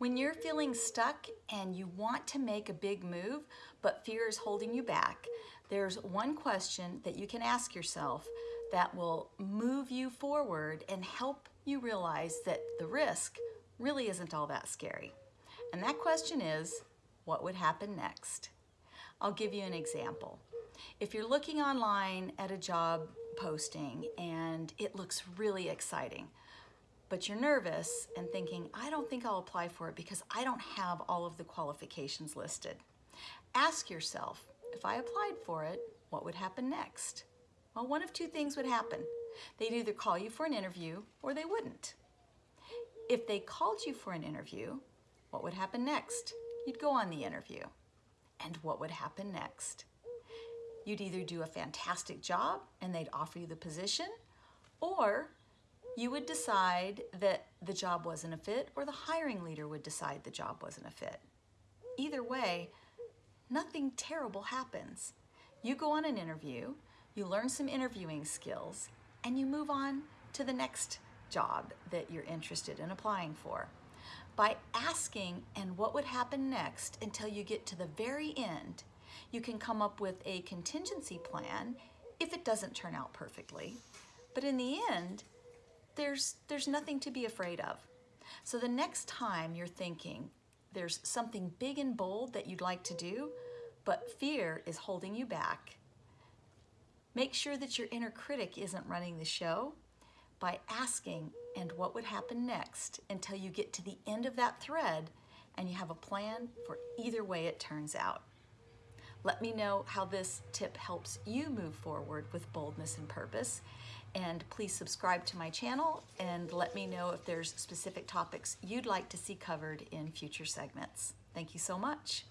When you're feeling stuck and you want to make a big move, but fear is holding you back, there's one question that you can ask yourself that will move you forward and help you realize that the risk really isn't all that scary. And that question is, what would happen next? I'll give you an example. If you're looking online at a job posting and it looks really exciting, but you're nervous and thinking, I don't think I'll apply for it because I don't have all of the qualifications listed. Ask yourself, if I applied for it, what would happen next? Well, one of two things would happen. They'd either call you for an interview or they wouldn't. If they called you for an interview, what would happen next? You'd go on the interview. And what would happen next? You'd either do a fantastic job and they'd offer you the position, or you would decide that the job wasn't a fit, or the hiring leader would decide the job wasn't a fit. Either way, nothing terrible happens. You go on an interview, you learn some interviewing skills, and you move on to the next job that you're interested in applying for. By asking and what would happen next until you get to the very end, you can come up with a contingency plan if it doesn't turn out perfectly. But in the end, there's, there's nothing to be afraid of. So the next time you're thinking there's something big and bold that you'd like to do, but fear is holding you back, make sure that your inner critic isn't running the show by asking and what would happen next until you get to the end of that thread and you have a plan for either way it turns out. Let me know how this tip helps you move forward with boldness and purpose. And please subscribe to my channel and let me know if there's specific topics you'd like to see covered in future segments. Thank you so much.